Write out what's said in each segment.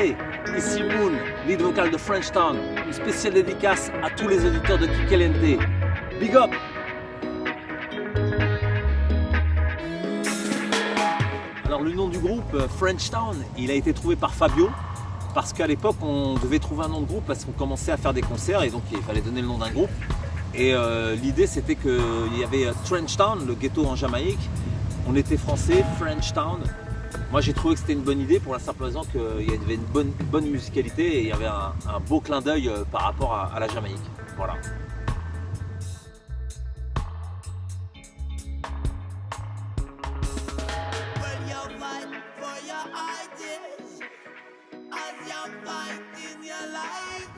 Ici Moon, lead vocal de French Town. Une spéciale dédicace à tous les auditeurs de Kikelente. Big up Alors le nom du groupe, euh, French Town, il a été trouvé par Fabio parce qu'à l'époque on devait trouver un nom de groupe parce qu'on commençait à faire des concerts et donc il fallait donner le nom d'un groupe. Et euh, l'idée c'était qu'il y avait Trench Town, le ghetto en Jamaïque. On était français, French Town. Moi j'ai trouvé que c'était une bonne idée pour la simple raison qu'il y avait une bonne, bonne, musicalité et il y avait un, un beau clin d'œil euh, par rapport à, à la Jamaïque. Voilà.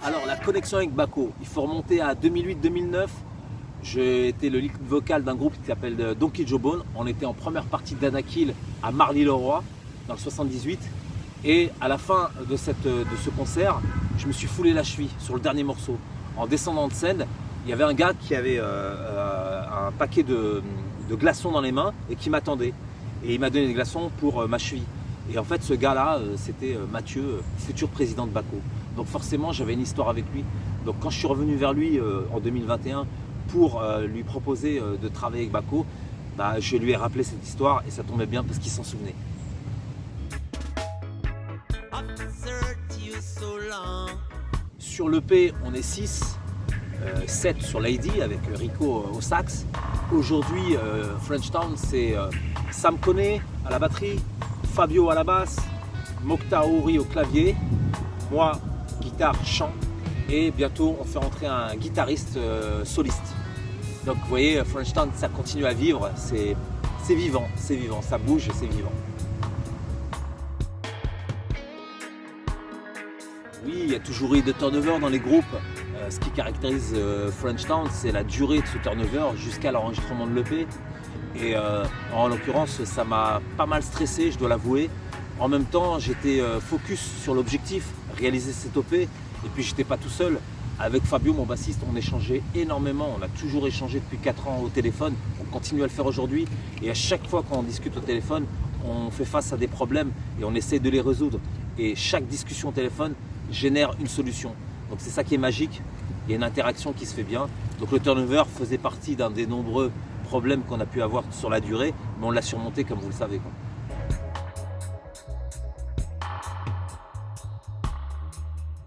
Alors la connexion avec Baco, il faut remonter à 2008-2009. J'ai été le lead vocal d'un groupe qui s'appelle euh, Donkey Joe Bone. On était en première partie d'Anakil à Marly-le-Roi dans le 78. Et à la fin de, cette, de ce concert, je me suis foulé la cheville sur le dernier morceau. En descendant de scène, il y avait un gars qui avait euh, euh, un paquet de, de, glaçons dans les mains et qui m'attendait. Et il m'a donné des glaçons pour euh, ma cheville. Et en fait, ce gars-là, euh, c'était euh, Mathieu, futur président de Baco. Donc forcément, j'avais une histoire avec lui. Donc quand je suis revenu vers lui en 2021 pour lui proposer de travailler avec Baco, bah, je lui ai rappelé cette histoire et ça tombait bien parce qu'il s'en souvenait. Sur l'EP, on est 6, 7 sur Lady avec Rico au sax. Aujourd'hui, French Town, c'est Sam Kone à la batterie, Fabio à la basse, Mokta Ouri au clavier, moi guitare, chant et bientôt on fait rentrer un guitariste euh, soliste. Donc vous voyez, French Town ça continue à vivre, c'est vivant, c'est vivant, ça bouge c'est vivant. Oui, il y a toujours eu de turnover dans les groupes. Euh, ce qui caractérise euh, French c'est la durée de ce turnover jusqu'à l'enregistrement de l'EP. Et euh, en l'occurrence, ça m'a pas mal stressé, je dois l'avouer. En même temps, j'étais euh, focus sur l'objectif, réaliser cette OP. Et puis, j'étais pas tout seul. Avec Fabio, mon bassiste, on échangeait énormément. On a toujours échangé depuis 4 ans au téléphone. On continue à le faire aujourd'hui. Et à chaque fois qu'on discute au téléphone, on fait face à des problèmes et on essaie de les résoudre. Et chaque discussion au téléphone génère une solution. Donc c'est ça qui est magique. Il y a une interaction qui se fait bien. Donc le turnover faisait partie d'un des nombreux problèmes qu'on a pu avoir sur la durée, mais on l'a surmonté comme vous le savez.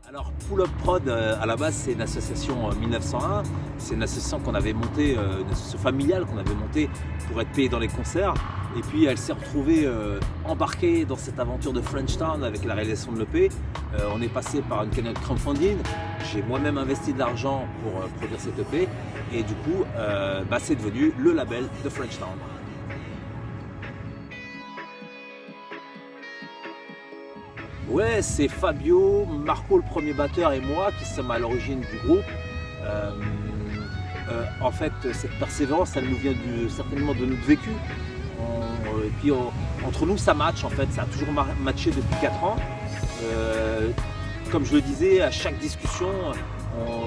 Alors Pull Up Prod euh, à la base c'est une association 1901, euh, c'est une association qu'on avait montée, euh, une association familiale qu'on avait montée pour être payé dans les concerts et puis elle s'est retrouvée embarquée dans cette aventure de French Town avec la réalisation de l'EP. on est passé par une canal crowdfunding, j'ai moi-même investi de l'argent pour produire cette EP et du coup bah, c'est devenu le label de French Town. Ouais, c'est Fabio, Marco le premier batteur et moi qui sommes à l'origine du groupe. Euh, euh, en fait, cette persévérance, elle nous vient certainement de notre vécu. Et puis entre nous, ça match en fait, ça a toujours matché depuis 4 ans. Euh, comme je le disais, à chaque discussion,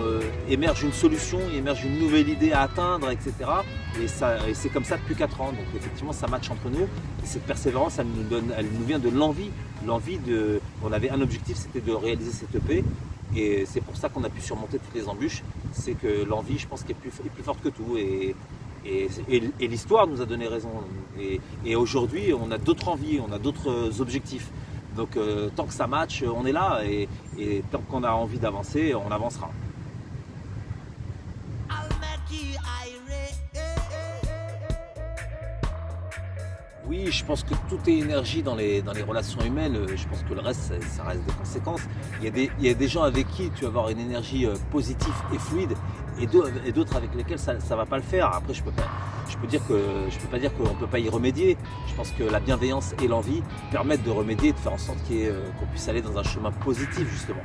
euh, émerge une solution, émerge une nouvelle idée à atteindre, etc. Et, c'est comme ça depuis 4 ans. Donc effectivement, ça match entre nous. Et cette persévérance, elle nous, vient de l'envie. L'envie de. On avait un objectif, c'était de réaliser cette EP. Et c'est pour ça qu'on a pu surmonter toutes les embûches. C'est que l'envie, je pense, est plus, est plus forte que tout. Et l'histoire nous a donné raison. Et, aujourd'hui, on a d'autres envies, on a d'autres objectifs. Donc euh, tant que ça match, on est là et, tant qu'on a envie d'avancer, on avancera. Oui, je pense que tout est énergie dans les, dans les relations humaines. Je pense que le reste, ça, reste des conséquences. Il y, a des, il y, a des, gens avec qui tu vas avoir une énergie euh, positive et fluide et d'autres avec lesquels ça ne va pas le faire. Après, je peux pas, je peux peux pas dire qu'on peut pas y remédier. Je pense que la bienveillance et l'envie permettent de remédier, de faire en sorte euh, qu'on puisse aller dans un chemin positif justement.